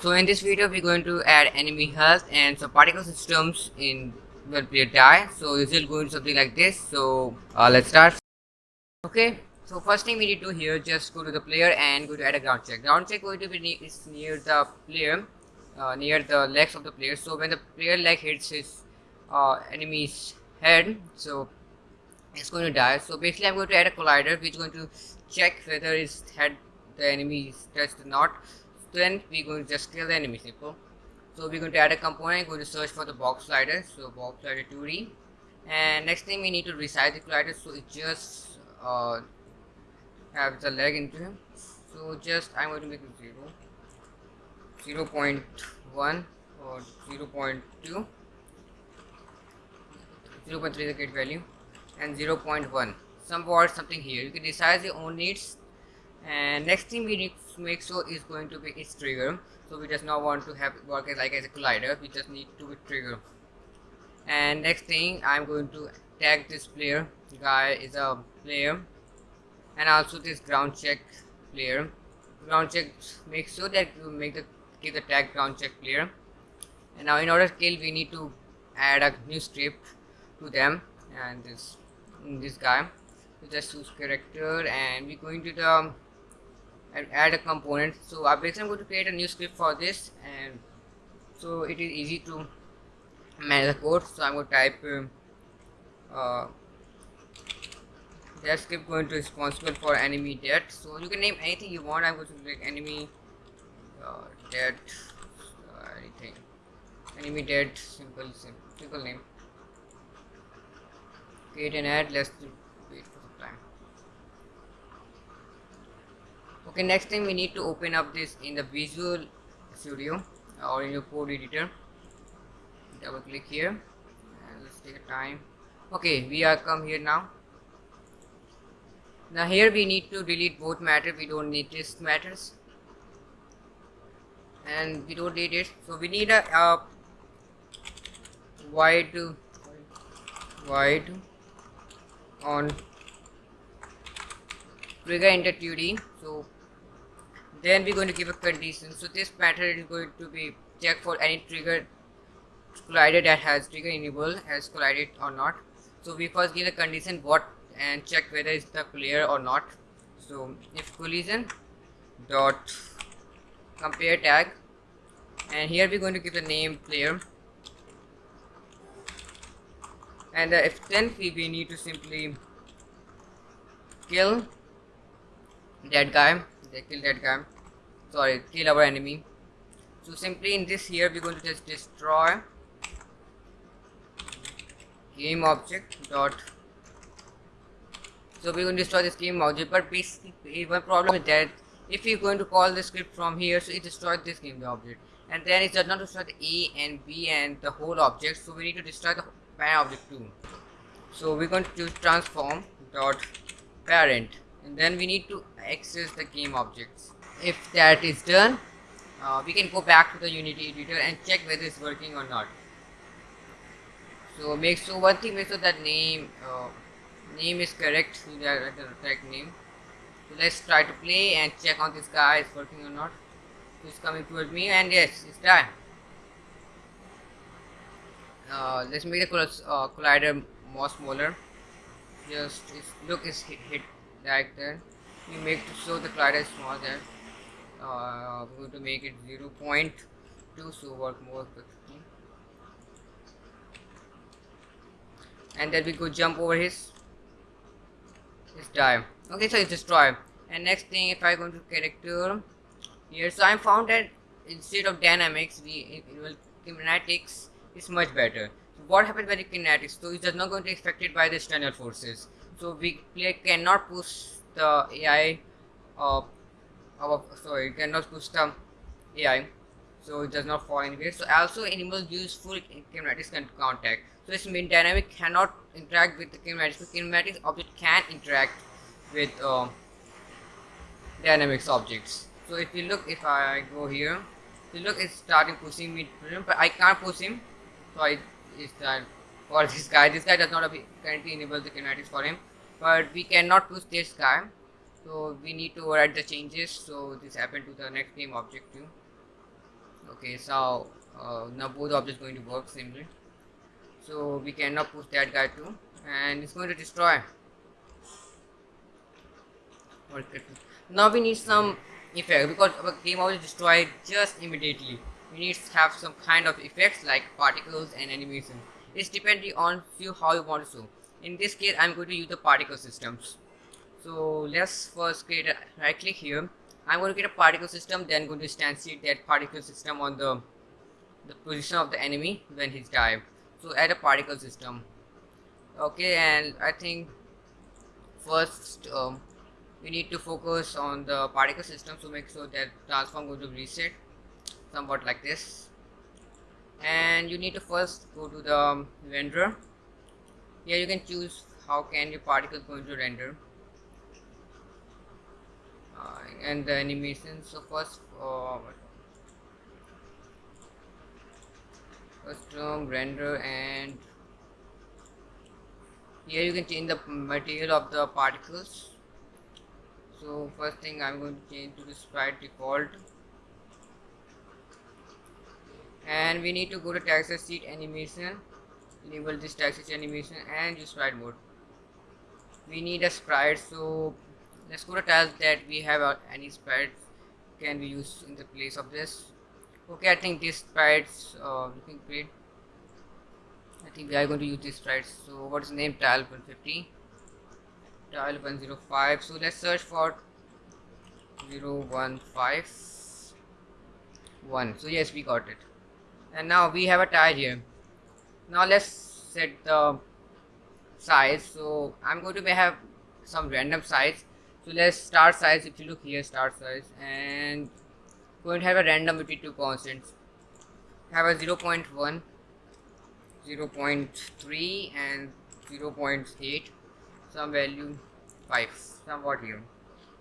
So in this video we're going to add enemy health and some particle systems in when player die. So this is going to something like this. So uh, let's start. Okay. So first thing we need to here just go to the player and go to add a ground check. Ground check going to be ne is near the player, uh, near the legs of the player. So when the player leg hits his uh, enemy's head, so it's going to die. So basically I'm going to add a collider which is going to check whether his head the enemy is touched or not then we're going to just kill the enemy so we're going to add a component going to search for the box collider. So box collider 2d and next thing we need to resize the collider. So it just uh, have the leg into him. So just I'm going to make it 0 0 0.1 or 0 0.2 0 0.3 the gate value. And 0 0.1 somewhat something here. You can decide your own needs and next thing we need to make sure is going to be its trigger. So we just not want to have work as like as a collider. We just need to be trigger. And next thing i'm going to tag this player. Guy is a player. And also this ground check player. Ground check make sure that you make the give the tag ground check player. And now in order to kill we need to add a new script to them and this this guy. So just choose character and we're going to the and add a component. So basically I'm going to create a new script for this and so it is easy to manage the code. So I'm going to type uh, uh, that script going to responsible for enemy death. So you can name anything you want. I'm going to make enemy uh, death uh, anything. Enemy dead simple simple, simple name. Create an add let's wait for some time okay next thing we need to open up this in the visual studio or in your code editor. Double click here. And let's take a time. Okay we are come here now. Now here we need to delete both matter. We don't need this matters. And we don't need it. So we need a, a void void on trigger enter 2d so then we're going to give a condition. So this pattern is going to be check for any trigger collider that has trigger enable has collided or not. So we first give a condition what and check whether it's the player or not. So if collision dot compare tag and here we're going to give the name player and uh, if then we, we need to simply kill that guy they kill that guy. Sorry kill our enemy. So simply in this here we're going to just destroy game object dot. So we're going to destroy this game object but basically eh, one problem is that if you're going to call the script from here so it destroys this game object. And then it does not destroy the a and b and the whole object so we need to destroy the parent object too. So we're going to choose transform dot parent. And then we need to access the game objects. If that is done uh, we can go back to the unity editor and check whether it's working or not. So make sure one thing make sure that name uh, name is correct so that the correct name. So let's try to play and check on this guy is working or not. It's coming towards me? And yes it's done. Uh, let's make the uh, collider more smaller. Just look is hit, hit like that we make show the collider small there. Uh, we're going to make it 0 0.2 so work more quickly and then we go jump over his his die okay so it's destroy and next thing if I go to character here so I found that instead of dynamics we will kinematics is much better. So what happens when the kinetics so it is not going to be affected by the external forces. So we cannot push the AI uh, our sorry cannot push the AI so it does not fall anywhere. So also animals use full kinematics contact. So this mean dynamic cannot interact with the kinematics. But kinematics object can interact with uh, dynamics objects. So if you look if I go here you look it's starting pushing me but I can't push him. So I is that for this guy this guy does not currently enable the kinematics for him but we cannot push this guy. So we need to write the changes. So this happened to the next game object too. Okay so uh, now both objects going to work similarly. So we cannot push that guy too. And it's going to destroy. Now we need some effect because our game was destroyed just immediately. We need to have some kind of effects like particles and animation. It's depending on you how you want to show in this case i'm going to use the particle systems. So let's first create a right click here. I'm going to create a particle system then going to instantiate that particle system on the the position of the enemy when he's died. So add a particle system. Okay and i think first um, we need to focus on the particle system to make sure that transform going to reset somewhat like this. And you need to first go to the render here you can choose how can your particle going to render. Uh, and the animation so first uh, custom render and here you can change the material of the particles. So first thing I'm going to change to the sprite default. And we need to go to texture sheet animation enable this texture animation and use sprite mode. We need a sprite so let's go to tell that we have uh, any sprite can be used in the place of this. Okay I think this sprites uh, looking great I think we are going to use this sprites. So what is the name? Tile 150 tile 105 so let's search for 0151 so yes we got it. And now we have a tile here now let's set the size. So I'm going to have some random size. So let's start size. If you look here start size. And going to have a random between two constants. Have a 0 0.1 0 0.3 and 0 0.8 some value 5 somewhat here?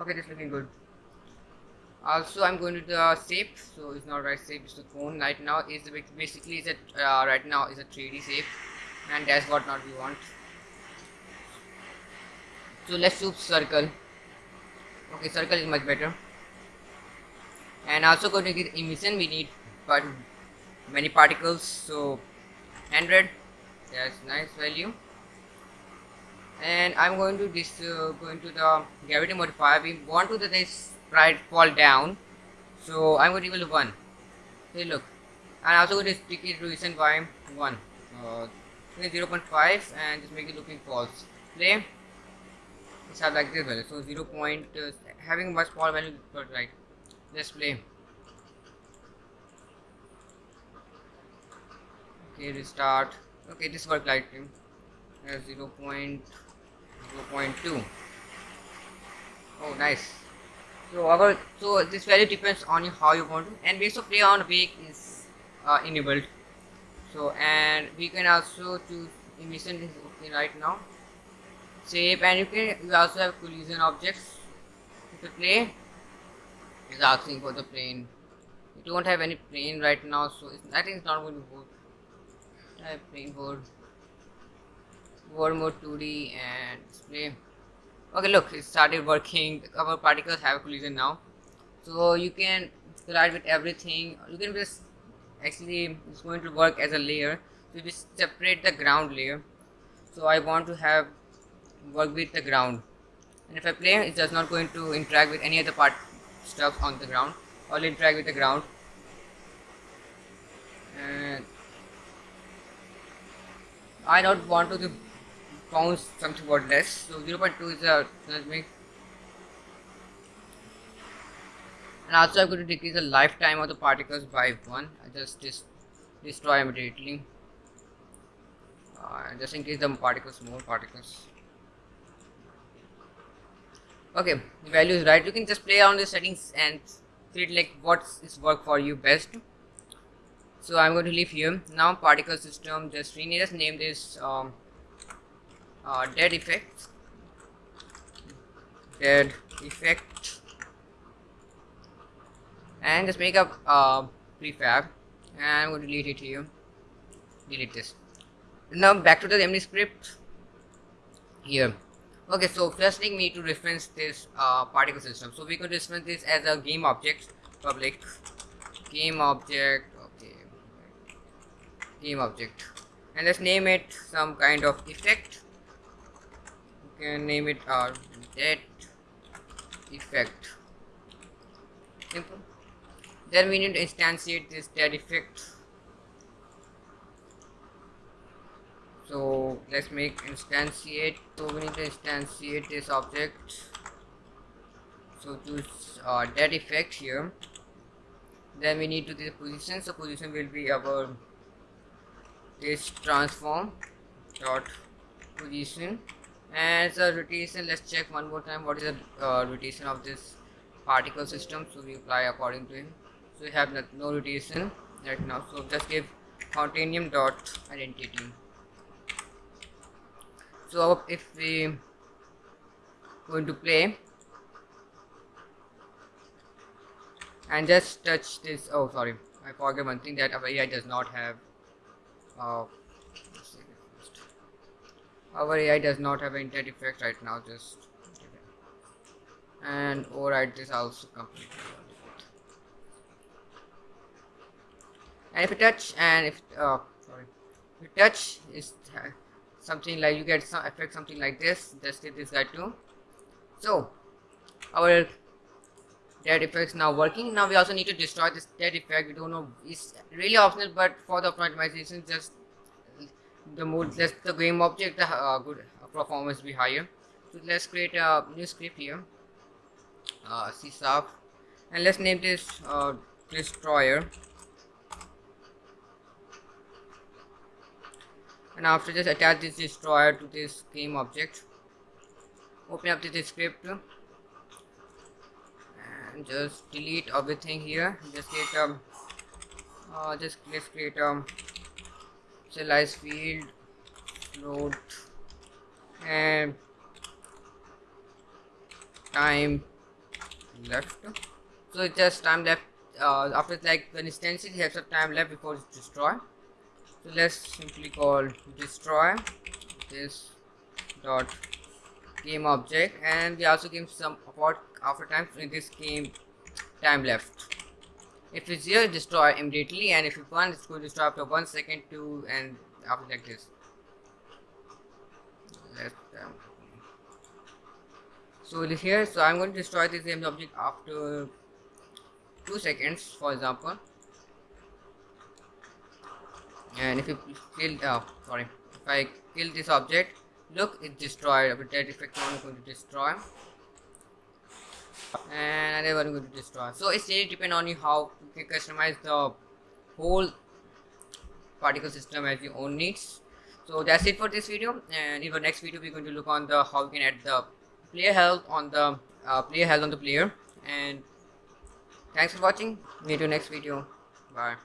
Okay this looking good also i'm going to the shape so it's not right shape it's the cone right now is basically is a uh, right now is a 3d shape and that's what not we want. So let's choose circle. Okay circle is much better. And also going to get emission we need but many particles so 100 that's nice value. And I'm going to this uh, going to the gravity modifier. We want to the this sprite fall down. So I'm going to to 1 hey look. And also going to stick it reason by 1 uh, 0 0.5 and just make it looking false. Play. It's have like this value so 0 point uh, having much small value but right let's play. Okay restart. Okay this work like uh, 0 0.0 0.2 oh nice so so this value depends on you how you want to and base of play on wake is uh, enabled so and we can also choose emission is okay right now. Save and you can you also have collision objects to play. Is asking for the plane. We don't have any plane right now so I think it's not going to work. Type plane board. World mode 2d and display okay look it started working. Our particles have a collision now. So you can collide with everything. You can just actually it's going to work as a layer. So we separate the ground layer. So I want to have work with the ground. And if I play it's just not going to interact with any other part stuff on the ground. I'll interact with the ground. And I don't want to bounce something about less. So 0.2 is a me and also I'm going to decrease the lifetime of the particles by 1 I just dis destroy immediately. Uh, just in case the particles more particles. Okay the value is right. You can just play around the settings and see like what is work for you best. So i'm going to leave here. Now particle system just rename just name this um, uh, dead effect dead effect and just make up uh, prefab. And i'm going to delete it here delete this. Now back to the MD script. Here. Okay so first thing we need to reference this uh, particle system. So we can reference this as a game object public. Game object okay. Game object. And let's name it some kind of effect can name it our that effect. Simple. Then we need to instantiate this dead effect. So let's make instantiate. So we need to instantiate this object. So choose uh, dead effect here. Then we need to the position. So position will be our this transform dot position and the rotation let's check one more time what is the uh, rotation of this particle system. So we apply according to him. So we have no rotation right now. So just give Quaternion dot identity. So if we going to play and just touch this oh sorry I forget one thing that AI does not have uh, our AI does not have intent effect right now just and override this also completely. And if you touch and if uh, sorry if you touch is uh, something like you get some effect something like this just hit this guy too. So our dead effects now working. Now we also need to destroy this dead effect. We don't know it's really optional but for the optimization just the mode less the game object the uh, good performance be higher. So let's create a new script here. Uh, c sharp. And let's name this uh, destroyer. And after this attach this destroyer to this game object. Open up this script. And just delete everything here. Just create a uh, just let's create a serialize field load and time left. So it's just time left uh, after like when instance it has some time left before it's destroy so let's simply call destroy this dot game object and we also give some about after time in this game time left if it's zero destroy immediately and if it's one it's going to destroy after one second two and after like this um, so here so i'm going to destroy this game object after two seconds for example. And if you kill oh sorry. If i kill this object look it's destroyed. But that effect is going to destroy and they were going to destroy. So it's really depend on you how you can customize the whole particle system as your own needs. So that's it for this video and in the next video we're going to look on the how you can add the player health on the uh, player health on the player. And thanks for watching. Meet you next video. Bye